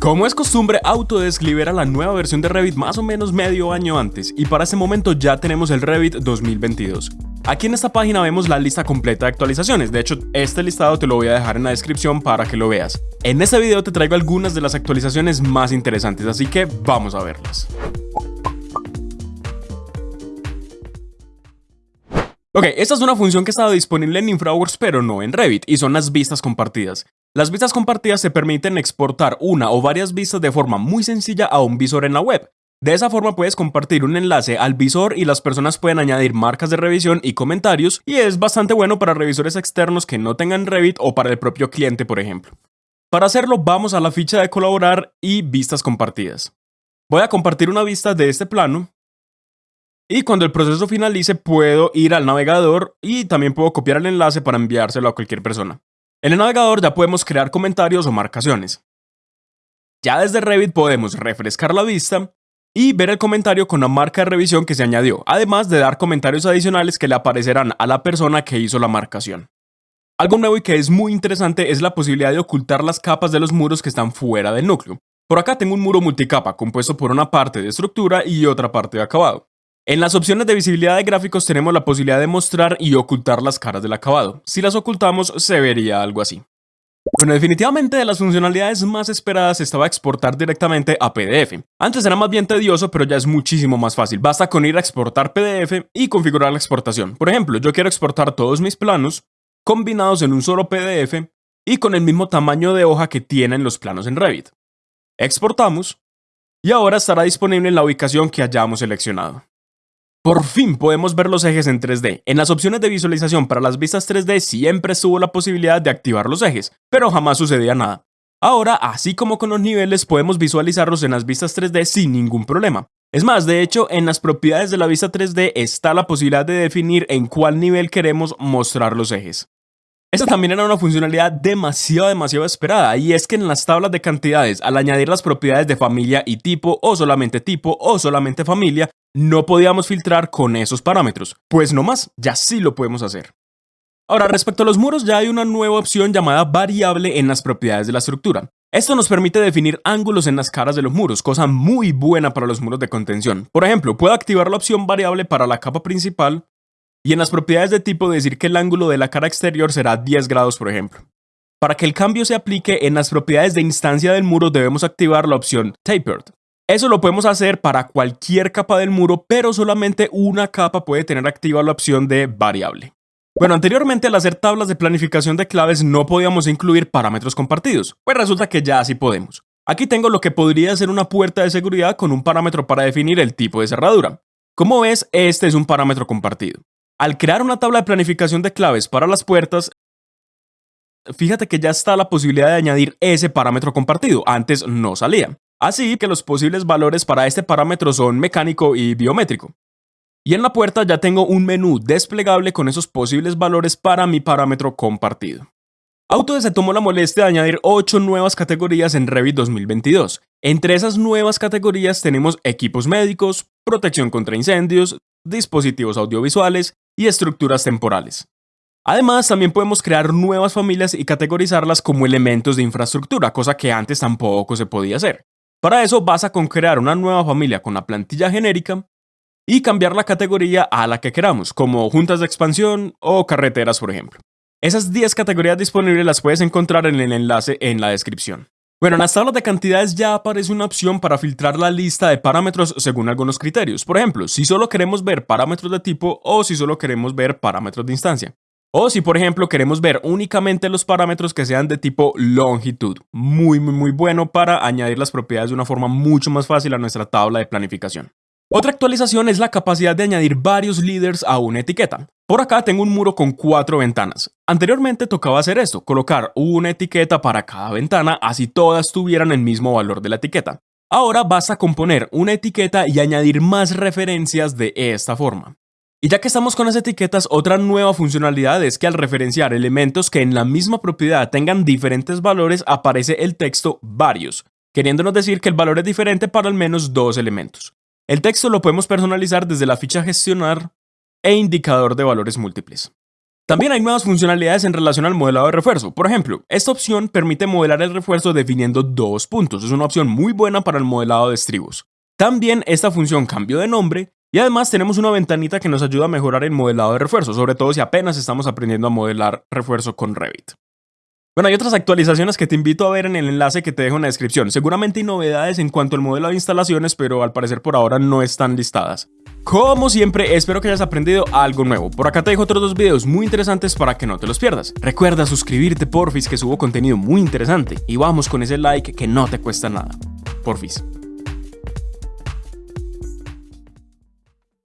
Como es costumbre, Autodesk libera la nueva versión de Revit más o menos medio año antes, y para este momento ya tenemos el Revit 2022. Aquí en esta página vemos la lista completa de actualizaciones, de hecho este listado te lo voy a dejar en la descripción para que lo veas. En este video te traigo algunas de las actualizaciones más interesantes, así que vamos a verlas. Ok, esta es una función que estaba disponible en InfraWorks pero no en Revit, y son las vistas compartidas. Las vistas compartidas te permiten exportar una o varias vistas de forma muy sencilla a un visor en la web. De esa forma puedes compartir un enlace al visor y las personas pueden añadir marcas de revisión y comentarios y es bastante bueno para revisores externos que no tengan Revit o para el propio cliente por ejemplo. Para hacerlo vamos a la ficha de colaborar y vistas compartidas. Voy a compartir una vista de este plano y cuando el proceso finalice puedo ir al navegador y también puedo copiar el enlace para enviárselo a cualquier persona. En el navegador ya podemos crear comentarios o marcaciones. Ya desde Revit podemos refrescar la vista y ver el comentario con la marca de revisión que se añadió, además de dar comentarios adicionales que le aparecerán a la persona que hizo la marcación. Algo nuevo y que es muy interesante es la posibilidad de ocultar las capas de los muros que están fuera del núcleo. Por acá tengo un muro multicapa compuesto por una parte de estructura y otra parte de acabado. En las opciones de visibilidad de gráficos tenemos la posibilidad de mostrar y ocultar las caras del acabado. Si las ocultamos, se vería algo así. Bueno, definitivamente de las funcionalidades más esperadas estaba exportar directamente a PDF. Antes era más bien tedioso, pero ya es muchísimo más fácil. Basta con ir a exportar PDF y configurar la exportación. Por ejemplo, yo quiero exportar todos mis planos combinados en un solo PDF y con el mismo tamaño de hoja que tienen los planos en Revit. Exportamos y ahora estará disponible en la ubicación que hayamos seleccionado. Por fin podemos ver los ejes en 3D. En las opciones de visualización para las vistas 3D siempre estuvo la posibilidad de activar los ejes, pero jamás sucedía nada. Ahora, así como con los niveles, podemos visualizarlos en las vistas 3D sin ningún problema. Es más, de hecho, en las propiedades de la vista 3D está la posibilidad de definir en cuál nivel queremos mostrar los ejes. Esta también era una funcionalidad demasiado, demasiado esperada, y es que en las tablas de cantidades, al añadir las propiedades de familia y tipo, o solamente tipo, o solamente familia, no podíamos filtrar con esos parámetros, pues no más, ya sí lo podemos hacer. Ahora, respecto a los muros, ya hay una nueva opción llamada variable en las propiedades de la estructura. Esto nos permite definir ángulos en las caras de los muros, cosa muy buena para los muros de contención. Por ejemplo, puedo activar la opción variable para la capa principal y en las propiedades de tipo decir que el ángulo de la cara exterior será 10 grados, por ejemplo. Para que el cambio se aplique en las propiedades de instancia del muro debemos activar la opción Tapered, eso lo podemos hacer para cualquier capa del muro, pero solamente una capa puede tener activa la opción de variable. Bueno, anteriormente al hacer tablas de planificación de claves no podíamos incluir parámetros compartidos, pues resulta que ya sí podemos. Aquí tengo lo que podría ser una puerta de seguridad con un parámetro para definir el tipo de cerradura. Como ves, este es un parámetro compartido. Al crear una tabla de planificación de claves para las puertas, fíjate que ya está la posibilidad de añadir ese parámetro compartido, antes no salía. Así que los posibles valores para este parámetro son mecánico y biométrico. Y en la puerta ya tengo un menú desplegable con esos posibles valores para mi parámetro compartido. Autodesk se tomó la molestia de añadir 8 nuevas categorías en Revit 2022. Entre esas nuevas categorías tenemos equipos médicos, protección contra incendios, dispositivos audiovisuales y estructuras temporales. Además, también podemos crear nuevas familias y categorizarlas como elementos de infraestructura, cosa que antes tampoco se podía hacer. Para eso basta con crear una nueva familia con la plantilla genérica y cambiar la categoría a la que queramos, como juntas de expansión o carreteras, por ejemplo. Esas 10 categorías disponibles las puedes encontrar en el enlace en la descripción. Bueno, en las tablas de cantidades ya aparece una opción para filtrar la lista de parámetros según algunos criterios. Por ejemplo, si solo queremos ver parámetros de tipo o si solo queremos ver parámetros de instancia. O si por ejemplo queremos ver únicamente los parámetros que sean de tipo longitud. Muy muy muy bueno para añadir las propiedades de una forma mucho más fácil a nuestra tabla de planificación. Otra actualización es la capacidad de añadir varios líderes a una etiqueta. Por acá tengo un muro con cuatro ventanas. Anteriormente tocaba hacer esto, colocar una etiqueta para cada ventana, así todas tuvieran el mismo valor de la etiqueta. Ahora basta con poner una etiqueta y añadir más referencias de esta forma. Y ya que estamos con las etiquetas, otra nueva funcionalidad es que al referenciar elementos que en la misma propiedad tengan diferentes valores aparece el texto varios, queriéndonos decir que el valor es diferente para al menos dos elementos. El texto lo podemos personalizar desde la ficha gestionar e indicador de valores múltiples. También hay nuevas funcionalidades en relación al modelado de refuerzo. Por ejemplo, esta opción permite modelar el refuerzo definiendo dos puntos. Es una opción muy buena para el modelado de estribos. También esta función cambió de nombre y además tenemos una ventanita que nos ayuda a mejorar el modelado de refuerzo, sobre todo si apenas estamos aprendiendo a modelar refuerzo con Revit. Bueno, hay otras actualizaciones que te invito a ver en el enlace que te dejo en la descripción. Seguramente hay novedades en cuanto al modelo de instalaciones, pero al parecer por ahora no están listadas. Como siempre, espero que hayas aprendido algo nuevo. Por acá te dejo otros dos videos muy interesantes para que no te los pierdas. Recuerda suscribirte, porfis, que subo contenido muy interesante. Y vamos con ese like que no te cuesta nada. Porfis.